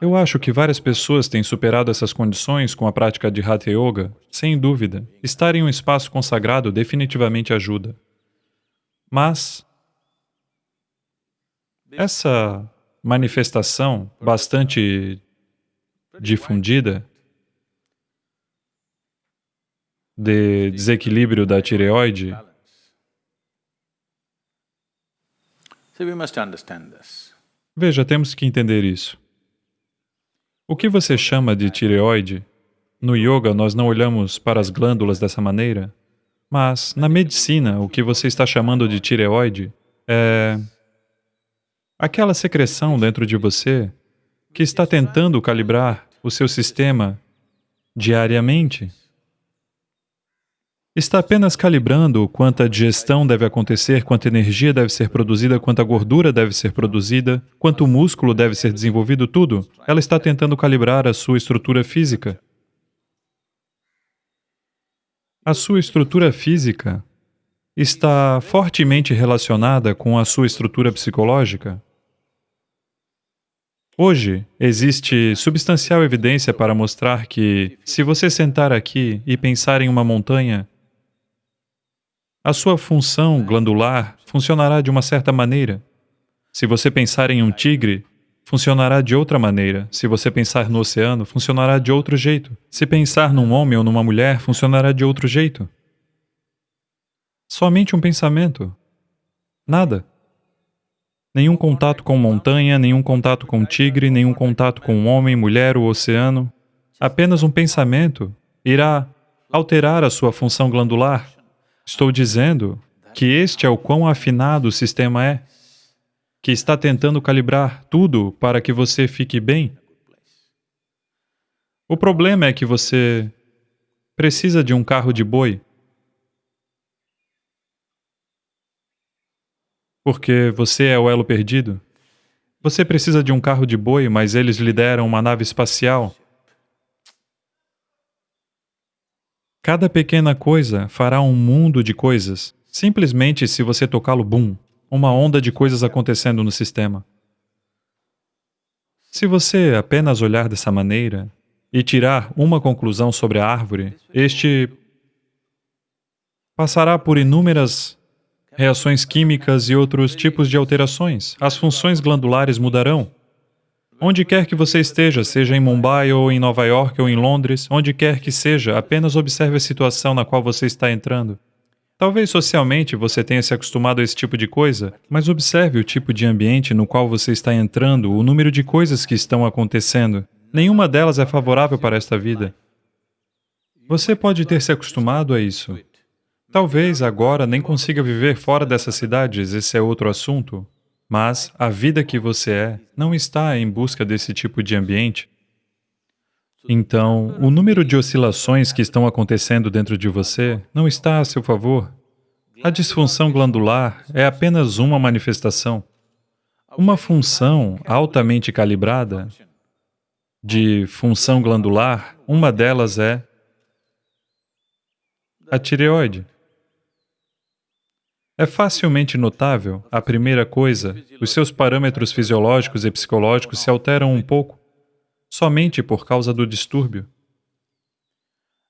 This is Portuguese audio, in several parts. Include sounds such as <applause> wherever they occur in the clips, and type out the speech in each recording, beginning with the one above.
Eu acho que várias pessoas têm superado essas condições com a prática de Hatha Yoga, sem dúvida. Estar em um espaço consagrado definitivamente ajuda. Mas essa manifestação bastante difundida de desequilíbrio da tireoide Veja, temos que entender isso. O que você chama de tireoide, no yoga nós não olhamos para as glândulas dessa maneira, mas na medicina o que você está chamando de tireoide é aquela secreção dentro de você que está tentando calibrar o seu sistema diariamente está apenas calibrando quanta digestão deve acontecer, quanta energia deve ser produzida, quanta gordura deve ser produzida, quanto músculo deve ser desenvolvido, tudo. Ela está tentando calibrar a sua estrutura física. A sua estrutura física está fortemente relacionada com a sua estrutura psicológica. Hoje, existe substancial evidência para mostrar que, se você sentar aqui e pensar em uma montanha, a sua função glandular funcionará de uma certa maneira. Se você pensar em um tigre, funcionará de outra maneira. Se você pensar no oceano, funcionará de outro jeito. Se pensar num homem ou numa mulher, funcionará de outro jeito. Somente um pensamento. Nada. Nenhum contato com montanha, nenhum contato com tigre, nenhum contato com homem, mulher ou oceano. Apenas um pensamento irá alterar a sua função glandular Estou dizendo que este é o quão afinado o sistema é, que está tentando calibrar tudo para que você fique bem. O problema é que você precisa de um carro de boi, porque você é o elo perdido. Você precisa de um carro de boi, mas eles lhe deram uma nave espacial Cada pequena coisa fará um mundo de coisas, simplesmente se você tocá-lo, bum, uma onda de coisas acontecendo no sistema. Se você apenas olhar dessa maneira e tirar uma conclusão sobre a árvore, este passará por inúmeras reações químicas e outros tipos de alterações. As funções glandulares mudarão, Onde quer que você esteja, seja em Mumbai ou em Nova York ou em Londres, onde quer que seja, apenas observe a situação na qual você está entrando. Talvez socialmente você tenha se acostumado a esse tipo de coisa, mas observe o tipo de ambiente no qual você está entrando, o número de coisas que estão acontecendo. Nenhuma delas é favorável para esta vida. Você pode ter se acostumado a isso. Talvez agora nem consiga viver fora dessas cidades, esse é outro assunto. Mas a vida que você é não está em busca desse tipo de ambiente. Então, o número de oscilações que estão acontecendo dentro de você não está a seu favor. A disfunção glandular é apenas uma manifestação. Uma função altamente calibrada de função glandular, uma delas é a tireoide. É facilmente notável, a primeira coisa, os seus parâmetros fisiológicos e psicológicos se alteram um pouco, somente por causa do distúrbio.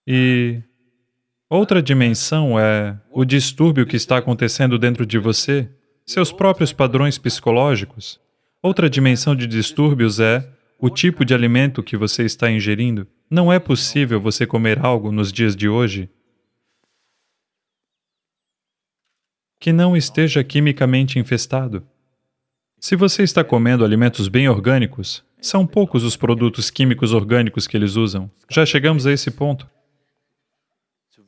E outra dimensão é o distúrbio que está acontecendo dentro de você, seus próprios padrões psicológicos. Outra dimensão de distúrbios é o tipo de alimento que você está ingerindo. Não é possível você comer algo nos dias de hoje que não esteja quimicamente infestado. Se você está comendo alimentos bem orgânicos, são poucos os produtos químicos orgânicos que eles usam. Já chegamos a esse ponto.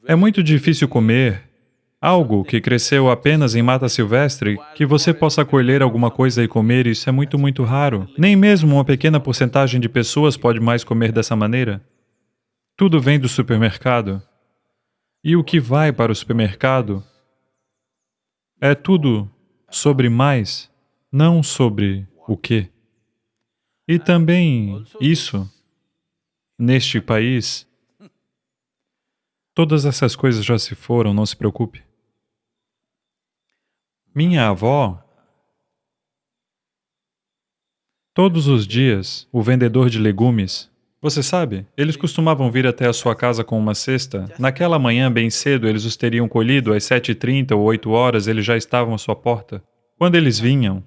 É muito difícil comer algo que cresceu apenas em mata silvestre, que você possa colher alguma coisa e comer, isso é muito, muito raro. Nem mesmo uma pequena porcentagem de pessoas pode mais comer dessa maneira. Tudo vem do supermercado. E o que vai para o supermercado é tudo sobre mais, não sobre o que. E também isso, neste país, todas essas coisas já se foram, não se preocupe. Minha avó Todos os dias, o vendedor de legumes, você sabe, eles costumavam vir até a sua casa com uma cesta. Naquela manhã, bem cedo, eles os teriam colhido, às 7h30 ou 8 horas, eles já estavam à sua porta. Quando eles vinham,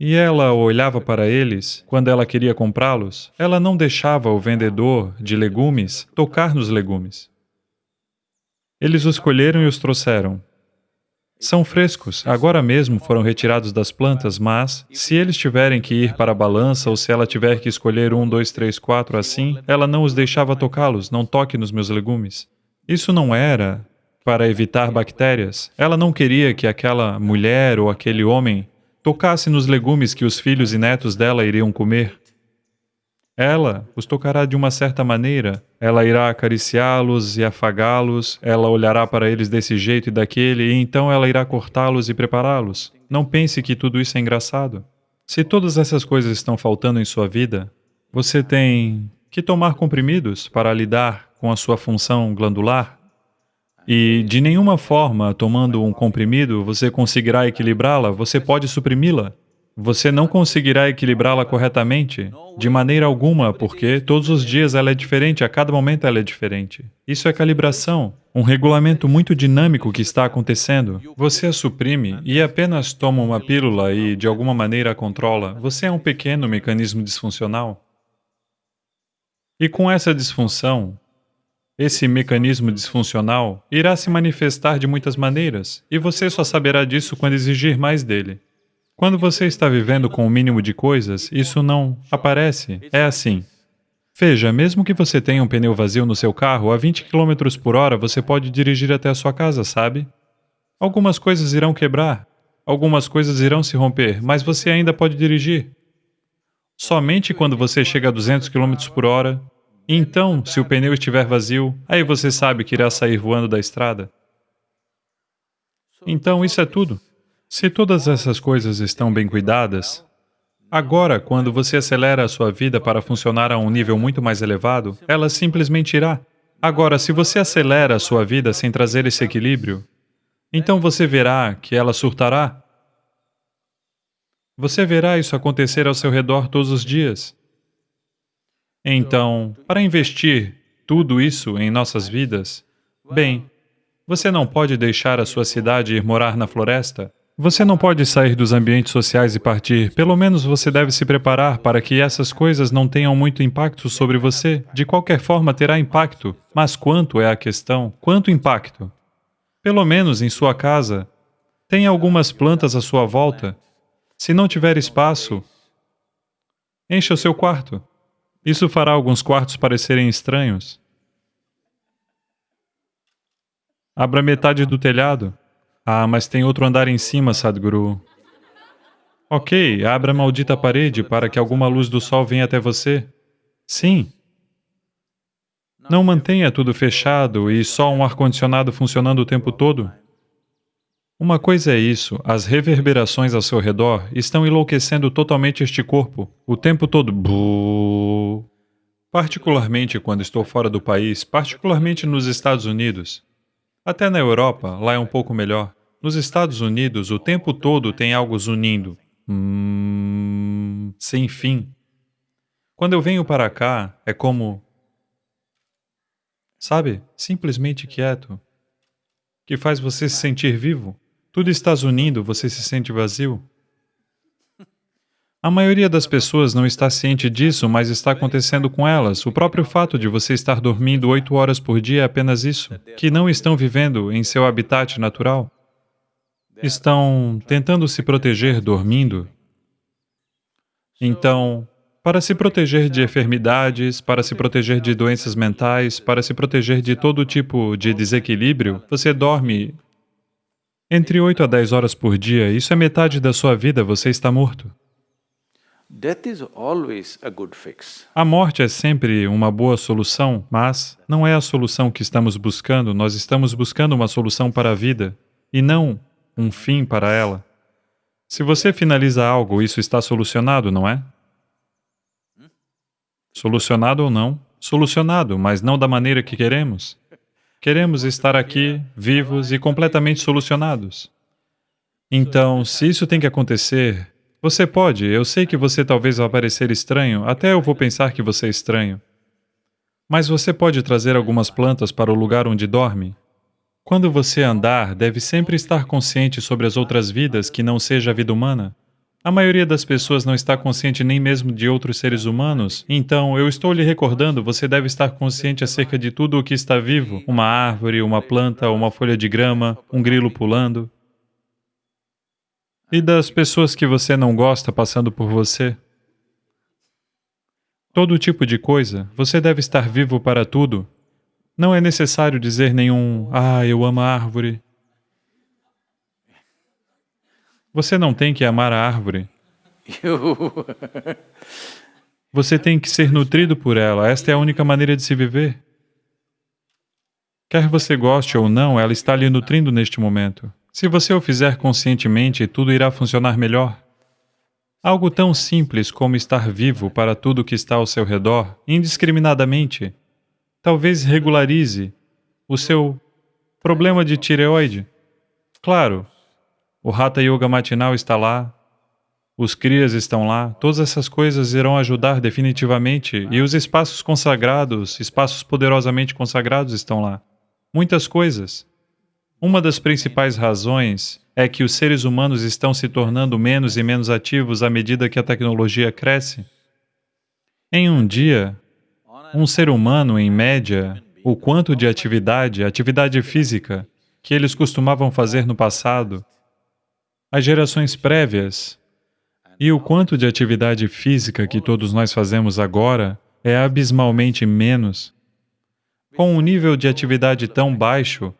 e ela olhava para eles quando ela queria comprá-los, ela não deixava o vendedor de legumes tocar nos legumes. Eles os colheram e os trouxeram. São frescos, agora mesmo foram retirados das plantas, mas, se eles tiverem que ir para a balança ou se ela tiver que escolher um, dois, três, quatro assim, ela não os deixava tocá-los, não toque nos meus legumes. Isso não era para evitar bactérias. Ela não queria que aquela mulher ou aquele homem tocasse nos legumes que os filhos e netos dela iriam comer. Ela os tocará de uma certa maneira, ela irá acariciá-los e afagá-los, ela olhará para eles desse jeito e daquele, e então ela irá cortá-los e prepará-los. Não pense que tudo isso é engraçado. Se todas essas coisas estão faltando em sua vida, você tem que tomar comprimidos para lidar com a sua função glandular. E de nenhuma forma, tomando um comprimido, você conseguirá equilibrá-la, você pode suprimi-la. Você não conseguirá equilibrá-la corretamente, de maneira alguma, porque todos os dias ela é diferente, a cada momento ela é diferente. Isso é calibração, um regulamento muito dinâmico que está acontecendo. Você a suprime e apenas toma uma pílula e, de alguma maneira, a controla. Você é um pequeno mecanismo disfuncional. E com essa disfunção, esse mecanismo disfuncional irá se manifestar de muitas maneiras, e você só saberá disso quando exigir mais dele. Quando você está vivendo com o mínimo de coisas, isso não aparece. É assim. Veja, mesmo que você tenha um pneu vazio no seu carro, a 20 km por hora você pode dirigir até a sua casa, sabe? Algumas coisas irão quebrar, algumas coisas irão se romper, mas você ainda pode dirigir. Somente quando você chega a 200 km por hora, então, se o pneu estiver vazio, aí você sabe que irá sair voando da estrada. Então, isso é tudo. Se todas essas coisas estão bem cuidadas, agora, quando você acelera a sua vida para funcionar a um nível muito mais elevado, ela simplesmente irá. Agora, se você acelera a sua vida sem trazer esse equilíbrio, então você verá que ela surtará. Você verá isso acontecer ao seu redor todos os dias. Então, para investir tudo isso em nossas vidas, bem, você não pode deixar a sua cidade ir morar na floresta, você não pode sair dos ambientes sociais e partir, pelo menos você deve se preparar para que essas coisas não tenham muito impacto sobre você. De qualquer forma, terá impacto, mas quanto é a questão? Quanto impacto? Pelo menos em sua casa, tenha algumas plantas à sua volta. Se não tiver espaço, encha o seu quarto. Isso fará alguns quartos parecerem estranhos. Abra metade do telhado. Ah, mas tem outro andar em cima, Sadhguru. Ok, abra a maldita parede para que alguma luz do sol venha até você. Sim. Não mantenha tudo fechado e só um ar-condicionado funcionando o tempo todo. Uma coisa é isso, as reverberações ao seu redor estão enlouquecendo totalmente este corpo, o tempo todo. Particularmente quando estou fora do país, particularmente nos Estados Unidos. Até na Europa, lá é um pouco melhor. Nos Estados Unidos, o tempo todo tem algo zunindo. Hum, sem fim. Quando eu venho para cá, é como... Sabe? Simplesmente quieto. Que faz você se sentir vivo. Tudo está zunindo, você se sente vazio. A maioria das pessoas não está ciente disso, mas está acontecendo com elas. O próprio fato de você estar dormindo oito horas por dia é apenas isso, que não estão vivendo em seu habitat natural estão tentando se proteger dormindo. Então, para se proteger de enfermidades, para se proteger de doenças mentais, para se proteger de todo tipo de desequilíbrio, você dorme entre 8 a 10 horas por dia. Isso é metade da sua vida, você está morto. A morte é sempre uma boa solução, mas não é a solução que estamos buscando, nós estamos buscando uma solução para a vida, e não um fim para ela. Se você finaliza algo, isso está solucionado, não é? Solucionado ou não? Solucionado, mas não da maneira que queremos. Queremos estar aqui, vivos e completamente solucionados. Então, se isso tem que acontecer, Você pode, eu sei que você talvez vá parecer estranho, até eu vou pensar que você é estranho. Mas você pode trazer algumas plantas para o lugar onde dorme? Quando você andar, deve sempre estar consciente sobre as outras vidas que não seja a vida humana. A maioria das pessoas não está consciente nem mesmo de outros seres humanos, então eu estou lhe recordando, você deve estar consciente acerca de tudo o que está vivo, uma árvore, uma planta, uma folha de grama, um grilo pulando. E das pessoas que você não gosta passando por você. Todo tipo de coisa, você deve estar vivo para tudo. Não é necessário dizer nenhum, ah, eu amo a árvore, Você não tem que amar a árvore. <laughs> Você tem que ser nutrido por ela. Esta é a única maneira de se viver. Quer você goste ou não, ela está lhe nutrindo neste momento. Se você o fizer conscientemente, tudo irá funcionar melhor. Algo tão simples como estar vivo para tudo que está ao seu redor, indiscriminadamente, talvez regularize o seu problema de tireoide. Claro, o Hatha Yoga matinal está lá, os Kriyas estão lá, todas essas coisas irão ajudar definitivamente e os espaços consagrados, espaços poderosamente consagrados estão lá. Muitas coisas. Uma das principais razões é que os seres humanos estão se tornando menos e menos ativos à medida que a tecnologia cresce. Em um dia, um ser humano, em média, o quanto de atividade, atividade física, que eles costumavam fazer no passado, as gerações prévias e o quanto de atividade física que todos nós fazemos agora é abismalmente menos. Com um nível de atividade tão baixo,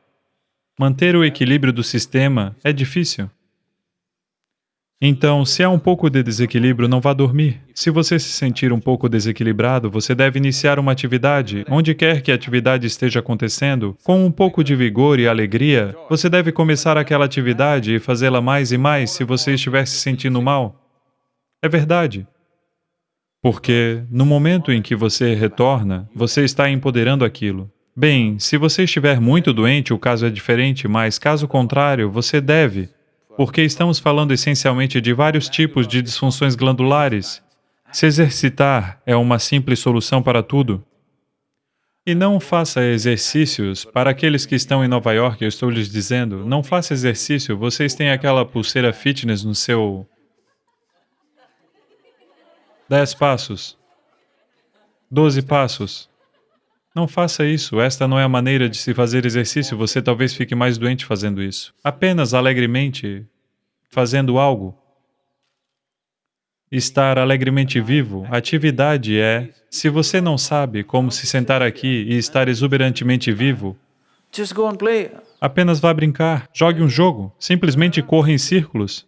manter o equilíbrio do sistema é difícil. Então, se há um pouco de desequilíbrio, não vá dormir. Se você se sentir um pouco desequilibrado, você deve iniciar uma atividade. Onde quer que a atividade esteja acontecendo, com um pouco de vigor e alegria, você deve começar aquela atividade e fazê-la mais e mais se você estiver se sentindo mal. É verdade. Porque, no momento em que você retorna, você está empoderando aquilo. Bem, se você estiver muito doente, o caso é diferente, mas caso contrário, você deve porque estamos falando essencialmente de vários tipos de disfunções glandulares. Se exercitar é uma simples solução para tudo. E não faça exercícios, para aqueles que estão em Nova York, eu estou lhes dizendo, não faça exercício, vocês têm aquela pulseira fitness no seu... Dez passos. Doze passos. Não faça isso, esta não é a maneira de se fazer exercício, você talvez fique mais doente fazendo isso. Apenas alegremente fazendo algo. Estar alegremente vivo, atividade é, se você não sabe como se sentar aqui e estar exuberantemente vivo, apenas vá brincar, jogue um jogo, simplesmente corra em círculos.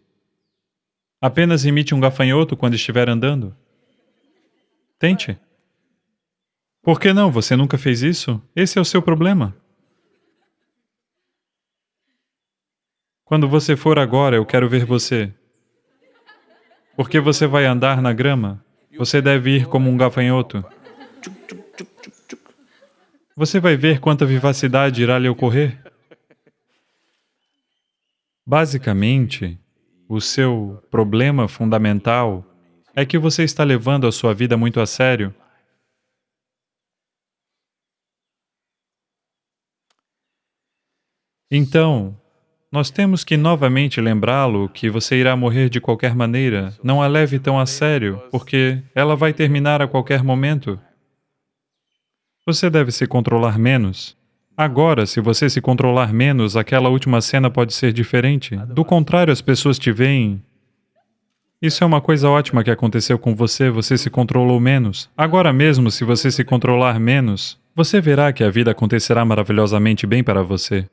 Apenas imite um gafanhoto quando estiver andando. Tente. Por que não? Você nunca fez isso? Esse é o seu problema. Quando você for agora, eu quero ver você. Porque você vai andar na grama, você deve ir como um gafanhoto. Você vai ver quanta vivacidade irá lhe ocorrer. Basicamente, o seu problema fundamental é que você está levando a sua vida muito a sério Então, nós temos que novamente lembrá-lo que você irá morrer de qualquer maneira. Não a leve tão a sério, porque ela vai terminar a qualquer momento. Você deve se controlar menos. Agora, se você se controlar menos, aquela última cena pode ser diferente. Do contrário, as pessoas te veem. Isso é uma coisa ótima que aconteceu com você, você se controlou menos. Agora mesmo, se você se controlar menos, você verá que a vida acontecerá maravilhosamente bem para você.